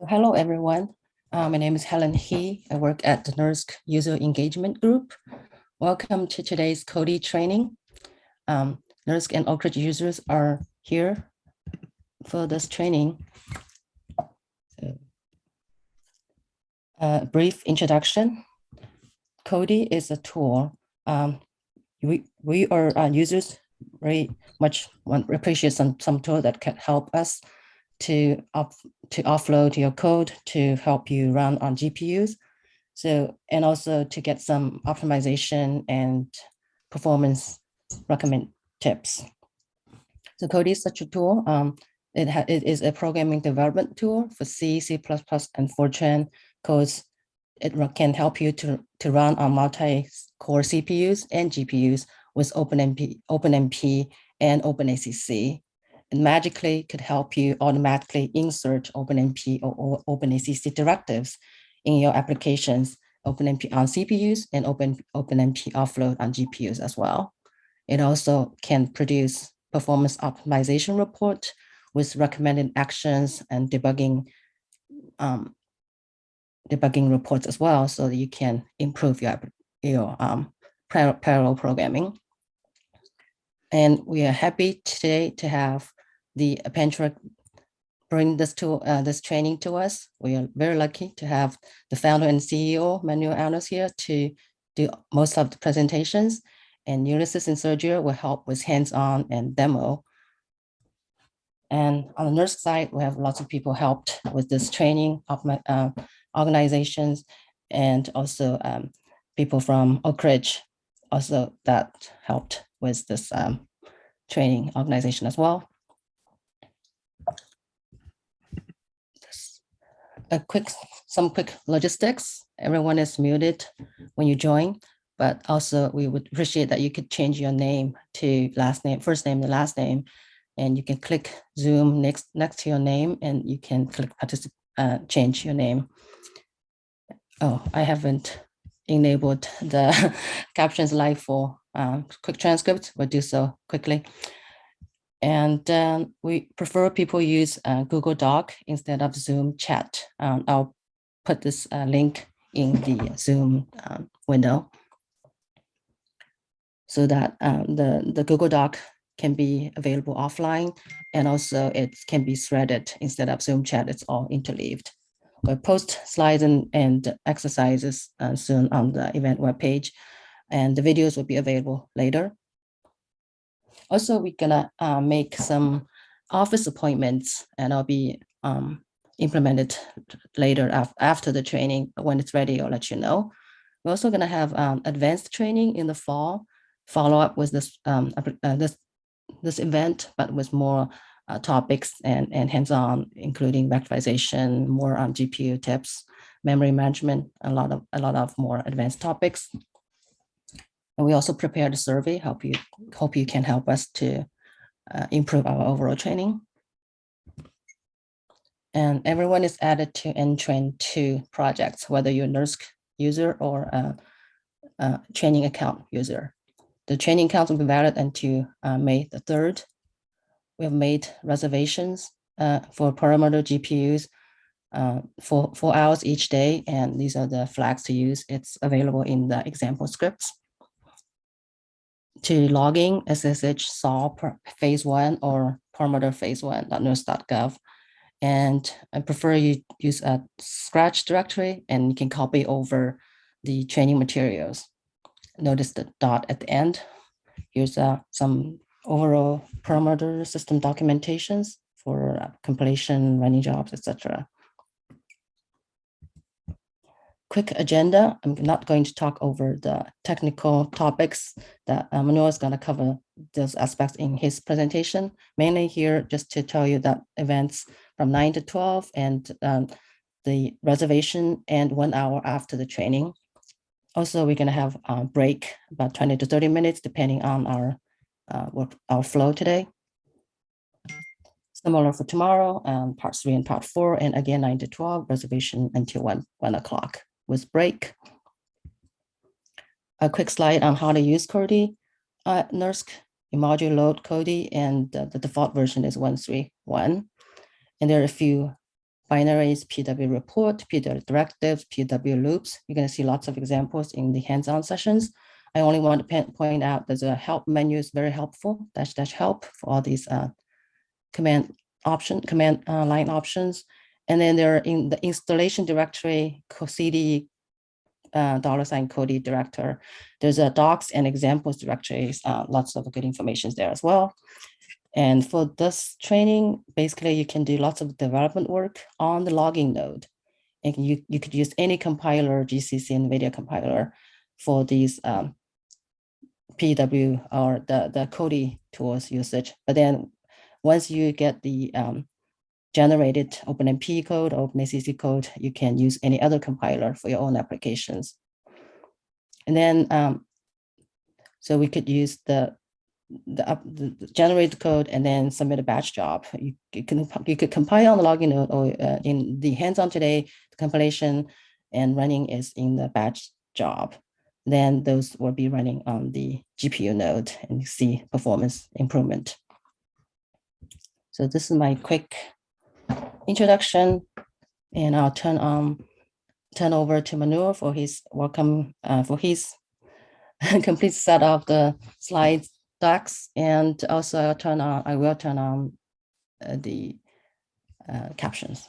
So hello, everyone. Uh, my name is Helen He. I work at the NERSC User Engagement Group. Welcome to today's Codee training. Um, NERSC and Oak Ridge users are here for this training. So, a brief introduction. Codee is a tool. Um, we, we are uh, users very much want appreciate some, some tool that can help us to up to offload your code to help you run on GPUs. So, and also to get some optimization and performance recommend tips. So Codee is such a tool. Um, it, it is a programming development tool for C, C++, and Fortran codes. It can help you to, to run on multi-core CPUs and GPUs with OpenMP, OpenMP and OpenACC and magically could help you automatically insert OpenMP or, OpenACC directives in your applications, OpenMP on CPUs and Open, OpenMP offload on GPUs as well. It also can produce performance optimization report with recommended actions and debugging um, debugging reports as well, so that you can improve your, your um, parallel programming. And we are happy today to have the Appentra bring this to uh, this training to us. We are very lucky to have the founder and CEO Manuel Arenaz here to do most of the presentations, and Ulysses and Sergio will help with hands-on and demo. And on the NERSC side, we have lots of people helped with this training of my uh, organizations and also um, people from Oak Ridge also that helped with this um, training organization as well. a quick, some quick logistics. Everyone is muted when you join, but also we would appreciate that you could change your name to last name, first name, the last name, and you can click Zoom next next to your name, and you can click participate, uh, change your name. Oh, I haven't enabled the captions live for um, quick transcript. We'll do so quickly. And um, we prefer people use uh, Google Doc instead of Zoom chat. Um, I'll put this uh, link in the Zoom um, window so that um, the, the Google Doc can be available offline and also it can be threaded instead of Zoom chat, it's all interleaved. We'll post slides and, and exercises uh, soon on the event webpage and the videos will be available later. Also, we're gonna uh, make some office appointments and I'll be um, implemented later af after the training. When it's ready, I'll let you know. We're also gonna have um, advanced training in the fall, follow up with this um, uh, this this event, but with more uh, topics and, and hands-on, including vectorization, more on GPU tips, memory management, a lot of a lot of more advanced topics. And we also prepared a survey, hope you, hope you can help us to uh, improve our overall training. And everyone is added to Ntrain 2 projects, whether you're a NERSC user or a, a, training account user. The training account will be valid until uh, May the 3rd. We have made reservations uh, for Perlmutter GPUs uh, for four hours each day, and these are the flags to use. It's available in the example scripts to logging SSH Saul phase one or Perlmutter phase one .nersc.gov. And I prefer you use a Scratch directory and you can copy over the training materials. Notice the dot at the end. Here's uh, some overall Perlmutter system documentations for compilation, running jobs, etc quick agenda. I'm not going to talk over the technical topics that uh, Manuel is going to cover those aspects in his presentation. Mainly here just to tell you that events from 9 to 12 and um, the reservation and one hour after the training. Also, we're going to have a break about 20 to 30 minutes depending on our uh, our flow today. Similar for tomorrow, um, part three and part four, and again 9 to 12, reservation until 1, 1 o'clock with break. A quick slide on how to use Codee, uh, NERSC, module load Codee, and uh, the default version is 131. And there are a few binaries, PW report, PW directives, PW loops. You're going to see lots of examples in the hands-on sessions. I only want to point out there's a help menu is very helpful, dash dash help for all these uh, command option, command uh, line options. And then there in the installation directory, CD uh, dollar sign Codee director. There's a docs and examples directories, uh, lots of good information there as well. And for this training, basically you can do lots of development work on the logging node. And you, you could use any compiler, GCC NVIDIA compiler for these um, PW or the, the Codee tools usage. But then once you get the um, generated OpenMP code or OpenACC code, you can use any other compiler for your own applications. And then, um, so we could use the the, up, the, the generate code and then submit a batch job. You, you can you could compile on the login node or uh, in the hands-on today, the compilation and running is in the batch job. Then those will be running on the GPU node and see performance improvement. So this is my quick introduction, and I'll turn on turn over to Manuel for his welcome uh, for his complete set of the slides decks, and also I'll turn on I will turn on uh, the uh, captions.